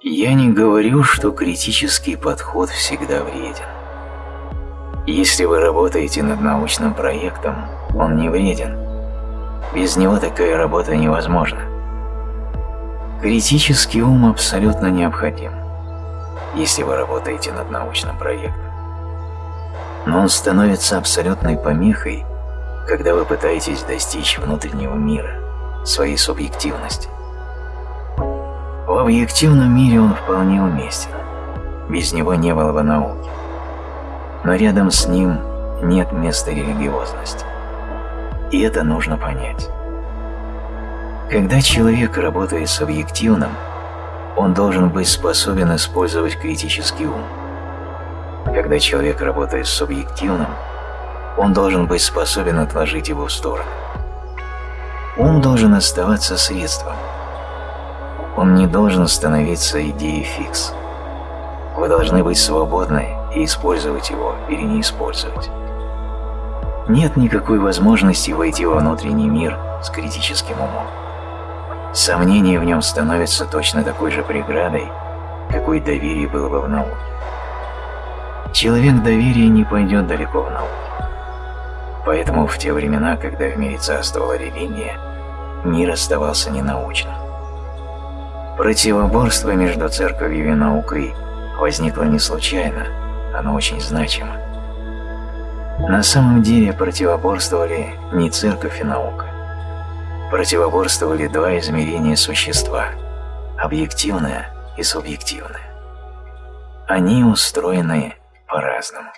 Я не говорю, что критический подход всегда вреден. Если вы работаете над научным проектом, он не вреден. Без него такая работа невозможна. Критический ум абсолютно необходим, если вы работаете над научным проектом. Но он становится абсолютной помехой, когда вы пытаетесь достичь внутреннего мира, своей субъективности. В объективном мире он вполне уместен, без него не было бы науки. Но рядом с ним нет места религиозности. И это нужно понять. Когда человек работает с объективным, он должен быть способен использовать критический ум. Когда человек работает с субъективным, он должен быть способен отложить его в сторону. Ум должен оставаться средством. Он не должен становиться идеей фикс. Вы должны быть свободны и использовать его или не использовать. Нет никакой возможности войти во внутренний мир с критическим умом. Сомнение в нем становится точно такой же преградой, какой доверие было бы в науке. Человек доверия не пойдет далеко в науке. Поэтому в те времена, когда в мире царствовала религия, мир оставался ненаучным. Противоборство между церковью и наукой возникло не случайно, оно очень значимо. На самом деле противоборствовали не церковь и наука, противоборствовали два измерения существа – объективное и субъективное. Они устроены по-разному.